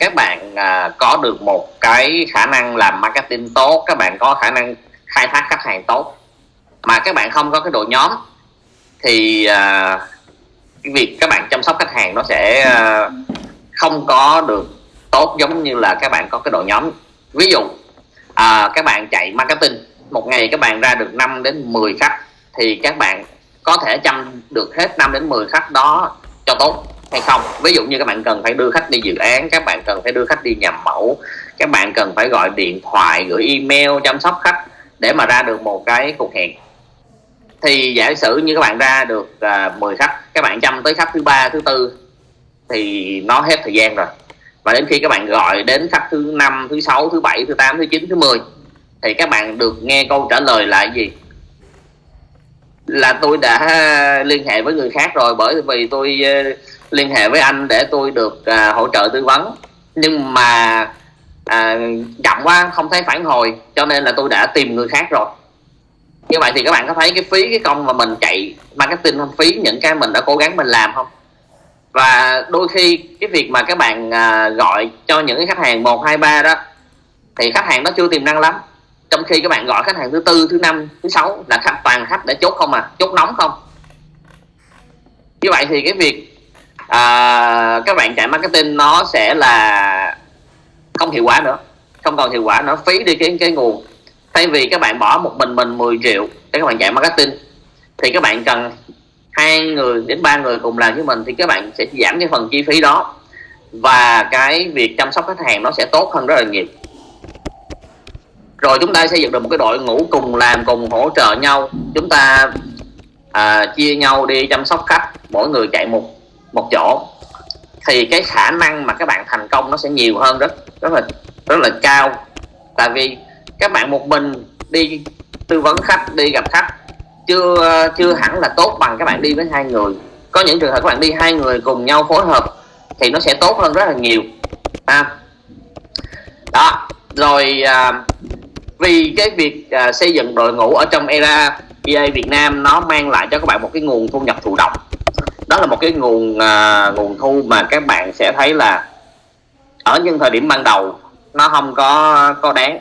các bạn à, có được một cái khả năng làm marketing tốt các bạn có khả năng khai thác khách hàng tốt. Mà các bạn không có cái đội nhóm thì à, cái việc các bạn chăm sóc khách hàng nó sẽ à, không có được tốt giống như là các bạn có cái đội nhóm. Ví dụ à, các bạn chạy marketing một ngày các bạn ra được 5 đến 10 khách thì các bạn có thể chăm được hết 5 đến 10 khách đó cho tốt hay không? Ví dụ như các bạn cần phải đưa khách đi dự án các bạn cần phải đưa khách đi nhầm mẫu các bạn cần phải gọi điện thoại gửi email chăm sóc khách để mà ra được một cái cuộc hẹn. Thì giả sử như các bạn ra được uh, à, 10 khách các bạn chăm tới khách thứ ba thứ tư thì nó hết thời gian rồi. Và đến khi các bạn gọi đến khách thứ năm thứ sáu thứ bảy thứ tám thứ chín thứ 10 thì các bạn được nghe câu trả lời là gì? Là tôi đã liên hệ với người khác rồi bởi vì tôi uh, liên hệ với anh để tôi được à, hỗ trợ tư vấn. Nhưng mà à, chậm quá không thấy phản hồi cho nên là tôi đã tìm người khác rồi. Như vậy thì các bạn có thấy cái phí cái công mà mình chạy marketing không? Phí những cái mình đã cố gắng mình làm không? Và đôi khi cái việc mà các bạn à, gọi cho những cái khách hàng một hai ba đó thì khách hàng nó chưa tiềm năng lắm. Trong khi các bạn gọi khách hàng thứ tư thứ năm thứ sáu là khách toàn khách để chốt không à? Chốt nóng không? Như vậy thì cái việc à, các bạn chạy marketing nó sẽ là không hiệu quả nữa. Không còn hiệu quả nữa phí đi cái cái nguồn. Thay vì các bạn bỏ một mình mình 10 triệu để các bạn chạy marketing thì các bạn cần hai người đến ba người cùng làm với mình thì các bạn sẽ giảm cái phần chi phí đó. Và cái việc chăm sóc khách hàng nó sẽ tốt hơn rất là nhiều. Rồi chúng ta xây dựng được một cái đội ngũ cùng làm cùng hỗ trợ nhau. Chúng ta à, chia nhau đi chăm sóc khách mỗi người chạy một một chỗ thì cái khả năng mà các bạn thành công nó sẽ nhiều hơn rất rất là rất là cao. Tại vì các bạn một mình đi tư vấn khách đi gặp khách chưa chưa hẳn là tốt bằng các bạn đi với hai người. Có những trường hợp các bạn đi hai người cùng nhau phối hợp thì nó sẽ tốt hơn rất là nhiều. À, đó rồi à, vì cái việc à, xây dựng đội ngũ ở trong era EA Việt Nam nó mang lại cho các bạn một cái nguồn thu nhập thụ động đó là một cái nguồn à, nguồn thu mà các bạn sẽ thấy là ở những thời điểm ban đầu nó không có có đáng.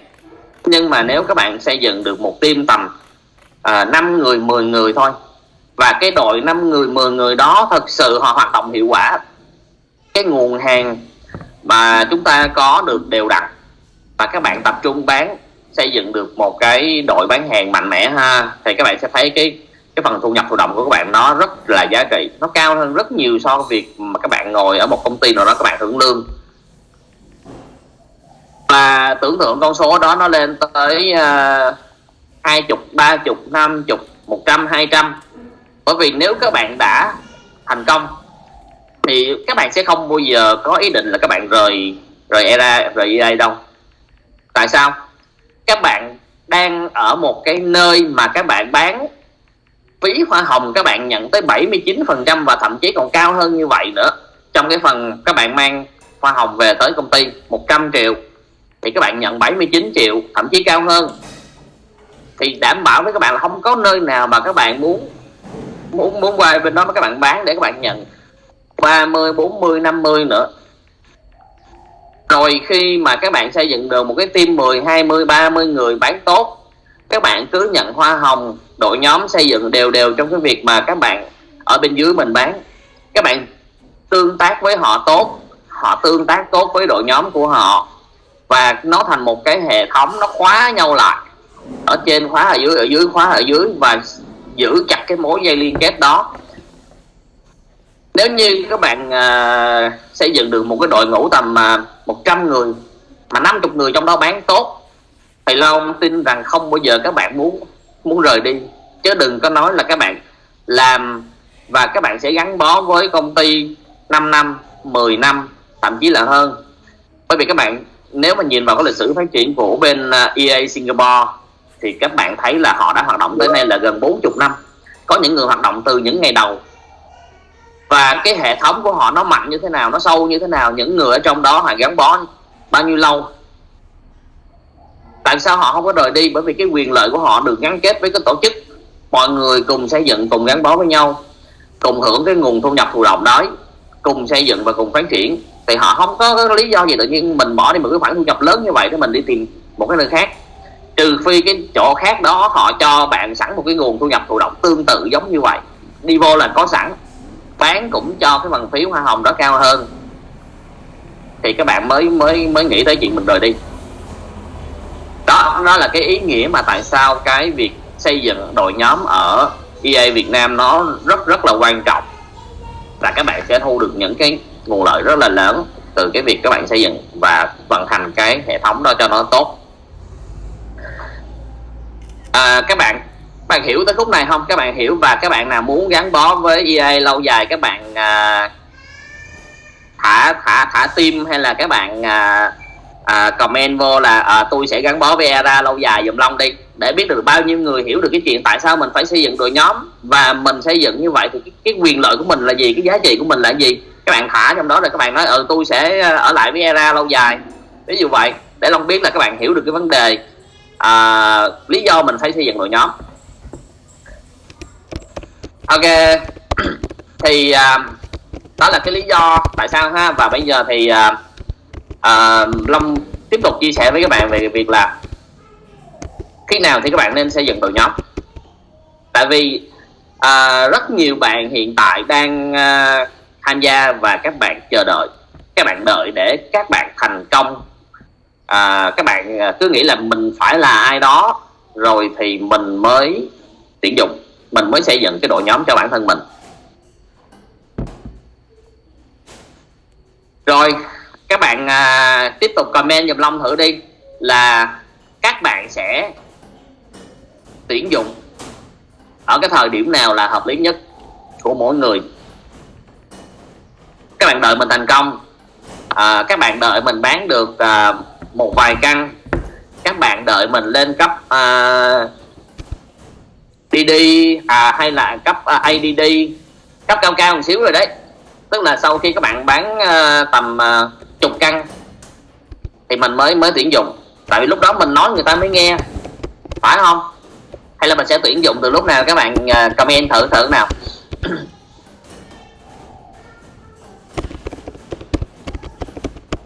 Nhưng mà nếu các bạn xây dựng được một team tầm à, 5 người 10 người thôi và cái đội 5 người 10 người đó thật sự họ hoạt động hiệu quả cái nguồn hàng mà chúng ta có được đều đặn và các bạn tập trung bán xây dựng được một cái đội bán hàng mạnh mẽ ha thì các bạn sẽ thấy cái cái phần thu nhập thụ động của các bạn nó rất là giá trị. Nó cao hơn rất nhiều so với việc mà các bạn ngồi ở một công ty nào đó các bạn hưởng lương. Và tưởng tượng con số đó nó lên tới à, hai chục, ba chục, năm chục, một trăm, hai trăm. Bởi vì nếu các bạn đã thành công, thì các bạn sẽ không bao giờ có ý định là các bạn rời rời era, rời EA đâu. Tại sao? Các bạn đang ở một cái nơi mà các bạn bán phí hoa hồng các bạn nhận tới 79% và thậm chí còn cao hơn như vậy nữa. Trong cái phần các bạn mang hoa hồng về tới công ty 100 triệu. Thì các bạn nhận 79 triệu, thậm chí cao hơn. Thì đảm bảo với các bạn là không có nơi nào mà các bạn muốn muốn muốn qua bên đó mà các bạn bán để các bạn nhận. 30 40 50 nữa. Rồi khi mà các bạn xây dựng được một cái team 10 20 30 người bán tốt các bạn cứ nhận hoa hồng đội nhóm xây dựng đều đều trong cái việc mà các bạn ở bên dưới mình bán. Các bạn tương tác với họ tốt họ tương tác tốt với đội nhóm của họ và nó thành một cái hệ thống nó khóa nhau lại. Ở trên khóa ở dưới ở dưới khóa ở dưới và giữ chặt cái mối dây liên kết đó. Nếu như các bạn uh, xây dựng được một cái đội ngũ tầm uh, à, 100 người mà 50 người trong đó bán tốt thầy Long tin rằng không bao giờ các bạn muốn muốn rời đi. Chứ đừng có nói là các bạn làm và các bạn sẽ gắn bó với công ty 5 năm 10 năm, thậm chí là hơn. Bởi vì các bạn, nếu mà nhìn vào cái lịch sử phát triển của bên à, EA Singapore, thì các bạn thấy là họ đã hoạt động tới nay là gần 40 năm. Có những người hoạt động từ những ngày đầu. Và cái hệ thống của họ nó mạnh như thế nào, nó sâu như thế nào, những người ở trong đó họ gắn bó bao nhiêu lâu tại sao họ không có rời đi? Bởi vì cái quyền lợi của họ được gắn kết với cái tổ chức. Mọi người cùng xây dựng cùng gắn bó với nhau cùng hưởng cái nguồn thu nhập thụ động đó cùng xây dựng và cùng phát triển. Thì họ không có, có lý do gì tự nhiên mình bỏ đi một cái khoản thu nhập lớn như vậy để mình đi tìm một cái nơi khác. Trừ phi cái chỗ khác đó họ cho bạn sẵn một cái nguồn thu nhập thụ động tương tự giống như vậy. Đi vô là có sẵn. Bán cũng cho cái bằng phí hoa hồng đó cao hơn. Thì các bạn mới mới mới nghĩ tới chuyện mình rời đi đó đó là cái ý nghĩa mà tại sao cái việc xây dựng đội nhóm ở EA Việt Nam nó rất rất là quan trọng. Và các bạn sẽ thu được những cái nguồn lợi rất là lớn từ cái việc các bạn xây dựng và vận hành cái hệ thống đó cho nó tốt. À, các bạn bạn hiểu tới khúc này không? Các bạn hiểu và các bạn nào muốn gắn bó với EA lâu dài các bạn à, thả thả thả tim hay là các bạn à, à, comment vô là à, tôi sẽ gắn bó với ERA lâu dài dùm long đi. Để biết được bao nhiêu người hiểu được cái chuyện tại sao mình phải xây dựng đội nhóm và mình xây dựng như vậy thì cái, cái quyền lợi của mình là gì cái giá trị của mình là gì? Các bạn thả trong đó rồi các bạn nói ừ tôi sẽ à, ở lại với ERA lâu dài. Ví dụ vậy để long biết là các bạn hiểu được cái vấn đề à, lý do mình phải xây dựng đội nhóm. Ok thì à, đó là cái lý do tại sao ha. Và bây giờ thì à, à, long tiếp tục chia sẻ với các bạn về việc là khi nào thì các bạn nên xây dựng đội nhóm. Tại vì à, rất nhiều bạn hiện tại đang à, tham gia và các bạn chờ đợi. Các bạn đợi để các bạn thành công. À, các bạn à, cứ nghĩ là mình phải là ai đó rồi thì mình mới tuyển dụng mình mới xây dựng cái đội nhóm cho bản thân mình. Rồi các bạn à, tiếp tục comment dùm long thử đi là các bạn sẽ tuyển dụng ở cái thời điểm nào là hợp lý nhất của mỗi người. Các bạn đợi mình thành công. À, các bạn đợi mình bán được à, một vài căn. Các bạn đợi mình lên cấp à, DD à, hay là cấp à, ADD cấp cao cao một xíu rồi đấy. Tức là sau khi các bạn bán à, tầm à, chục căn thì mình mới mới tuyển dụng. Tại vì lúc đó mình nói người ta mới nghe. Phải không? Hay là mình sẽ tuyển dụng từ lúc nào? Các bạn à, comment thử thử nào.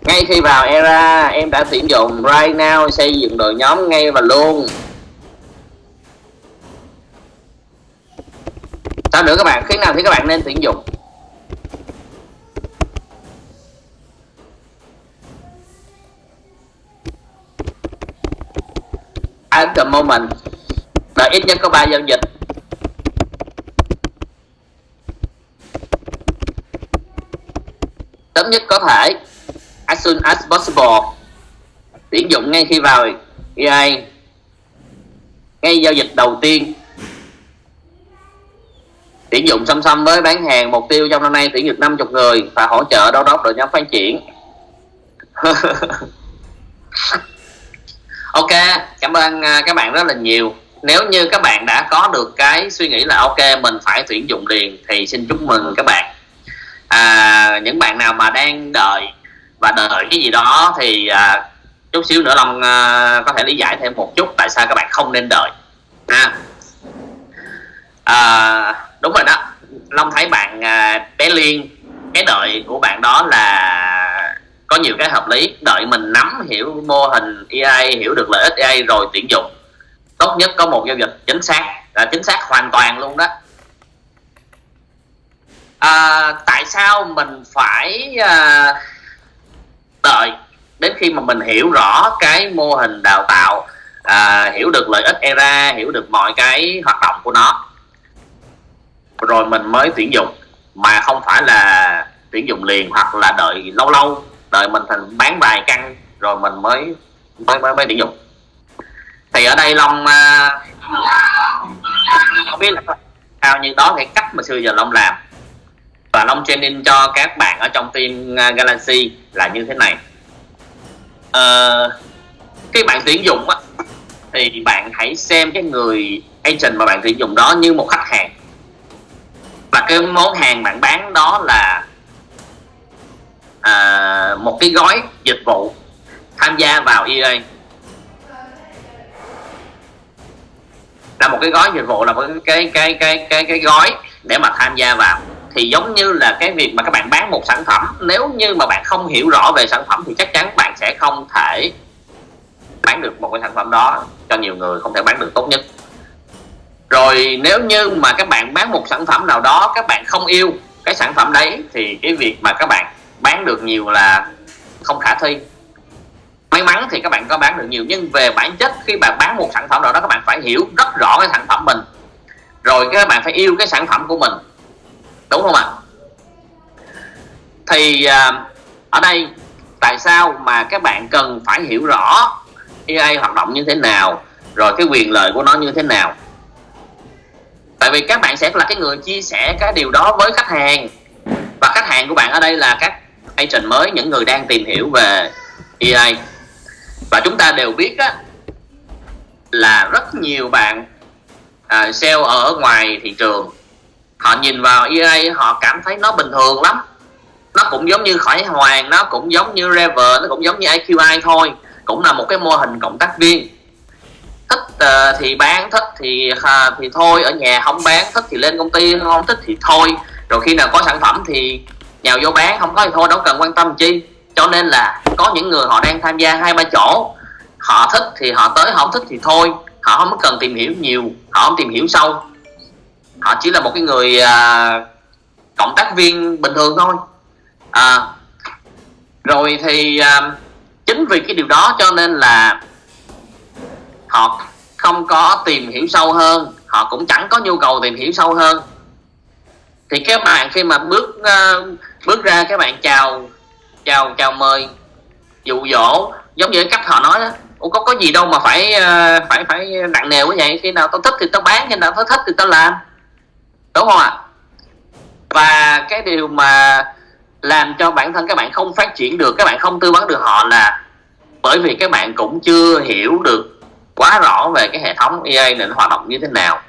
Ngay khi vào era, em đã tuyển dụng. Right now, xây dựng đội nhóm ngay và luôn. Sao nữa các bạn? Khi nào thì các bạn nên tuyển dụng? At the moment là ít nhất có 3 giao dịch. Sớm nhất có thể, as soon as possible. Tuyển dụng ngay khi vào EA ngay giao dịch đầu tiên. Tuyển dụng song song với bán hàng mục tiêu trong năm nay tuyển được 50 người và hỗ trợ đô đốc đội nhóm phát triển. ok cảm ơn à, các bạn rất là nhiều. Nếu như các bạn đã có được cái suy nghĩ là ok mình phải tuyển dụng liền thì xin chúc mừng các bạn. À, những bạn nào mà đang đợi và đợi cái gì đó thì à, chút xíu nữa long à, có thể lý giải thêm một chút tại sao các bạn không nên đợi ha. À, đúng rồi đó. Long thấy bạn à, bé liên cái đợi của bạn đó là có nhiều cái hợp lý. Đợi mình nắm hiểu mô hình AI hiểu được lợi ích AI rồi tuyển dụng tốt nhất có một giao dịch chính xác. Là chính xác hoàn toàn luôn đó. À, tại sao mình phải à, đợi đến khi mà mình hiểu rõ cái mô hình đào tạo à, hiểu được lợi ích era hiểu được mọi cái hoạt động của nó rồi mình mới tuyển dụng? Mà không phải là tuyển dụng liền hoặc là đợi lâu lâu đợi mình thành bán vài căn rồi mình mới mới mới, mới tuyển dụng. Thì ở đây long uh, không biết là sao như đó cái cách mà xưa giờ long làm. Và long training cho các bạn ở trong team à, galaxy là như thế này. Ờ, uh, cái bạn tuyển dụng á, thì bạn hãy xem cái người agent mà bạn tuyển dụng đó như một khách hàng. Và cái món hàng bạn bán đó là à, một cái gói dịch vụ tham gia vào EA là một cái gói dịch vụ là một cái cái cái cái cái, cái gói để mà tham gia vào. Thì giống như là cái việc mà các bạn bán một sản phẩm nếu như mà bạn không hiểu rõ về sản phẩm thì chắc chắn bạn sẽ không thể bán được một cái sản phẩm đó cho nhiều người không thể bán được tốt nhất. Rồi nếu như mà các bạn bán một sản phẩm nào đó các bạn không yêu cái sản phẩm đấy thì cái việc mà các bạn bán được nhiều là không khả thi. May mắn thì các bạn có bán được nhiều, nhưng về bản chất khi bạn bán một sản phẩm nào đó, các bạn phải hiểu rất rõ cái sản phẩm mình. Rồi các bạn phải yêu cái sản phẩm của mình. Đúng không ạ? Thì à, ở đây tại sao mà các bạn cần phải hiểu rõ EA hoạt động như thế nào, rồi cái quyền lợi của nó như thế nào? Tại vì các bạn sẽ là cái người chia sẻ cái điều đó với khách hàng. Và khách hàng của bạn ở đây là các application mới những người đang tìm hiểu về AI và chúng ta đều biết á, là rất nhiều bạn à, sale ở ngoài thị trường họ nhìn vào AI họ cảm thấy nó bình thường lắm. Nó cũng giống như khỏi hoàng nó cũng giống như Rever nó cũng giống như IQI thôi cũng là một cái mô hình cộng tác viên. Thích uh, thì bán thích thì uh, thì thôi ở nhà không bán thích thì lên công ty không thích thì thôi. Rồi khi nào có sản phẩm thì nhào vô bán không có thì thôi đâu cần quan tâm chi. Cho nên là có những người họ đang tham gia hai ba chỗ. Họ thích thì họ tới họ không thích thì thôi. Họ không cần tìm hiểu nhiều họ không tìm hiểu sâu. Họ chỉ là một cái người à, cộng tác viên bình thường thôi. À, rồi thì à, chính vì cái điều đó cho nên là họ không có tìm hiểu sâu hơn. Họ cũng chẳng có nhu cầu tìm hiểu sâu hơn thì các bạn khi mà bước uh, bước ra các bạn chào chào chào mời dụ dỗ giống như cách họ nói đó. Ủa có có gì đâu mà phải uh, phải phải nặng nề quá vậy? Khi nào tao thích thì tao bán khi nào tao thích thì tao làm. Đúng không ạ? À? và cái điều mà làm cho bản thân các bạn không phát triển được các bạn không tư vấn được họ là bởi vì các bạn cũng chưa hiểu được quá rõ về cái hệ thống EA này nó hoạt động như thế nào.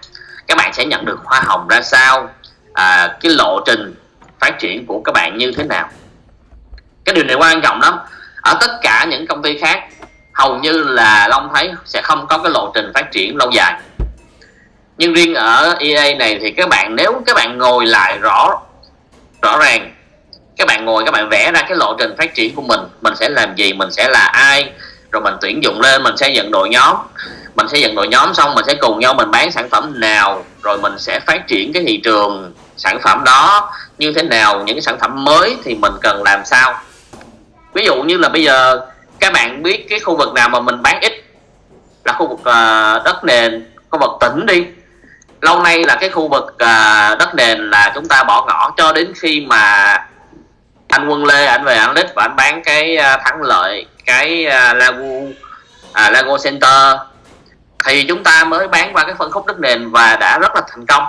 Các bạn sẽ nhận được hoa hồng ra sao? À, cái lộ trình phát triển của các bạn như thế nào. Cái điều này quan trọng lắm. Ở tất cả những công ty khác hầu như là long thấy sẽ không có cái lộ trình phát triển lâu dài. Nhưng riêng ở EA này thì các bạn nếu các bạn ngồi lại rõ rõ ràng các bạn ngồi các bạn vẽ ra cái lộ trình phát triển của mình mình sẽ làm gì mình sẽ là ai rồi mình tuyển dụng lên mình sẽ dựng đội nhóm. Mình sẽ dựng đội nhóm xong mình sẽ cùng nhau mình bán sản phẩm nào rồi mình sẽ phát triển cái thị trường sản phẩm đó như thế nào những cái sản phẩm mới thì mình cần làm sao. Ví dụ như là bây giờ các bạn biết cái khu vực nào mà mình bán ít là khu vực uh, đất nền khu vực tỉnh đi. Lâu nay là cái khu vực uh, đất nền là chúng ta bỏ ngỏ cho đến khi mà anh Quân Lê anh về anh lít và anh bán cái uh, thắng lợi cái uh, Lago uh, Lago Center. Thì chúng ta mới bán qua cái phân khúc đất nền và đã rất là thành công.